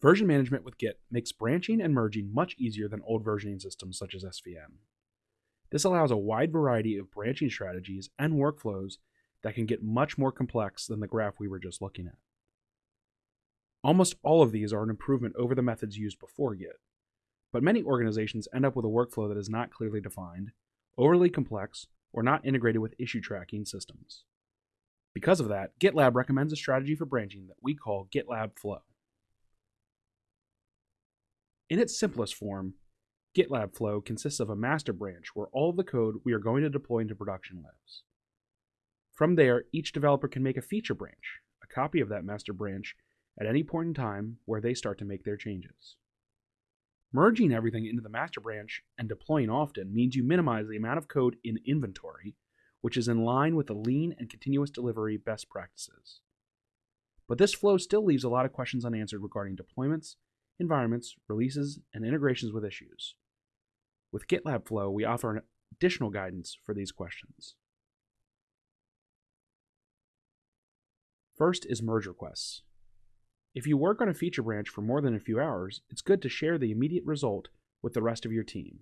Version management with Git makes branching and merging much easier than old versioning systems such as SVN. This allows a wide variety of branching strategies and workflows that can get much more complex than the graph we were just looking at. Almost all of these are an improvement over the methods used before Git, but many organizations end up with a workflow that is not clearly defined, overly complex, or not integrated with issue tracking systems. Because of that, GitLab recommends a strategy for branching that we call GitLab Flow. In its simplest form, GitLab Flow consists of a master branch where all of the code we are going to deploy into production lives. From there, each developer can make a feature branch, a copy of that master branch, at any point in time where they start to make their changes. Merging everything into the master branch and deploying often means you minimize the amount of code in inventory, which is in line with the lean and continuous delivery best practices. But this flow still leaves a lot of questions unanswered regarding deployments, environments, releases, and integrations with issues. With GitLab Flow, we offer additional guidance for these questions. First is merge requests. If you work on a feature branch for more than a few hours, it's good to share the immediate result with the rest of your team.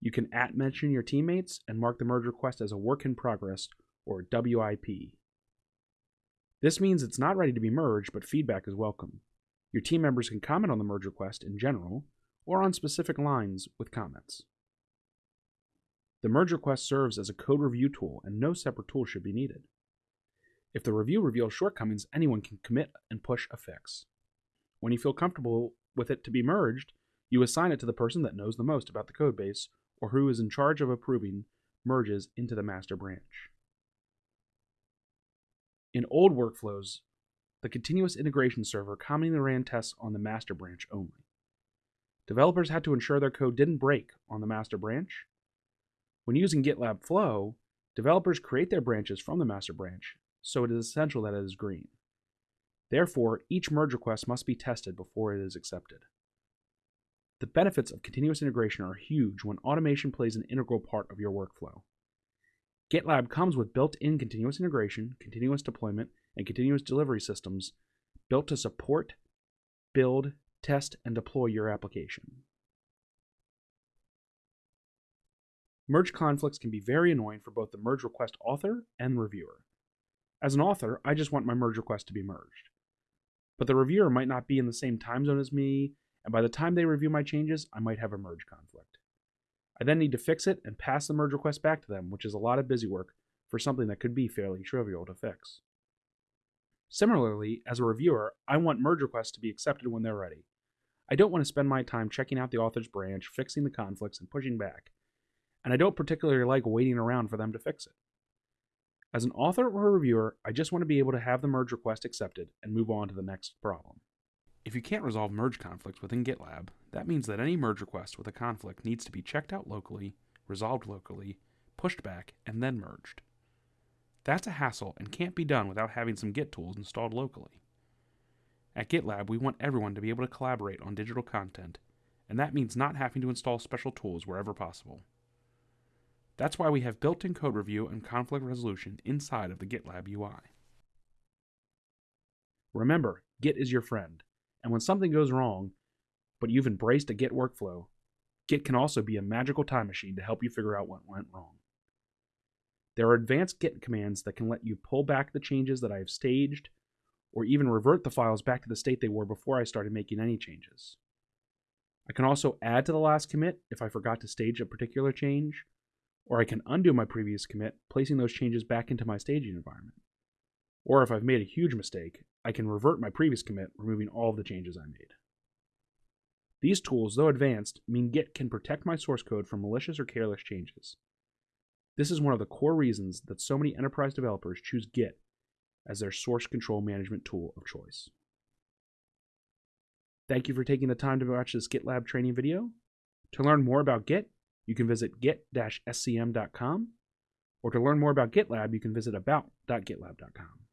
You can at mention your teammates and mark the merge request as a work in progress or WIP. This means it's not ready to be merged, but feedback is welcome. Your team members can comment on the merge request in general or on specific lines with comments. The merge request serves as a code review tool, and no separate tool should be needed. If the review reveals shortcomings, anyone can commit and push a fix. When you feel comfortable with it to be merged, you assign it to the person that knows the most about the codebase or who is in charge of approving merges into the master branch. In old workflows, the continuous integration server commonly ran tests on the master branch only. Developers had to ensure their code didn't break on the master branch. When using GitLab Flow, developers create their branches from the master branch so it is essential that it is green. Therefore, each merge request must be tested before it is accepted. The benefits of continuous integration are huge when automation plays an integral part of your workflow. GitLab comes with built in continuous integration, continuous deployment, and continuous delivery systems built to support, build, test, and deploy your application. Merge conflicts can be very annoying for both the merge request author and reviewer. As an author, I just want my merge request to be merged. But the reviewer might not be in the same time zone as me, and by the time they review my changes, I might have a merge conflict. I then need to fix it and pass the merge request back to them, which is a lot of busy work for something that could be fairly trivial to fix. Similarly, as a reviewer, I want merge requests to be accepted when they're ready. I don't want to spend my time checking out the author's branch, fixing the conflicts, and pushing back. And I don't particularly like waiting around for them to fix it. As an author or a reviewer, I just want to be able to have the merge request accepted and move on to the next problem. If you can't resolve merge conflicts within GitLab, that means that any merge request with a conflict needs to be checked out locally, resolved locally, pushed back, and then merged. That's a hassle and can't be done without having some Git tools installed locally. At GitLab, we want everyone to be able to collaborate on digital content, and that means not having to install special tools wherever possible. That's why we have built-in code review and conflict resolution inside of the GitLab UI. Remember, Git is your friend, and when something goes wrong, but you've embraced a Git workflow, Git can also be a magical time machine to help you figure out what went wrong. There are advanced Git commands that can let you pull back the changes that I have staged, or even revert the files back to the state they were before I started making any changes. I can also add to the last commit if I forgot to stage a particular change, or I can undo my previous commit, placing those changes back into my staging environment. Or if I've made a huge mistake, I can revert my previous commit, removing all of the changes I made. These tools, though advanced, mean Git can protect my source code from malicious or careless changes. This is one of the core reasons that so many enterprise developers choose Git as their source control management tool of choice. Thank you for taking the time to watch this GitLab training video. To learn more about Git, you can visit git-scm.com, or to learn more about GitLab, you can visit about.gitlab.com.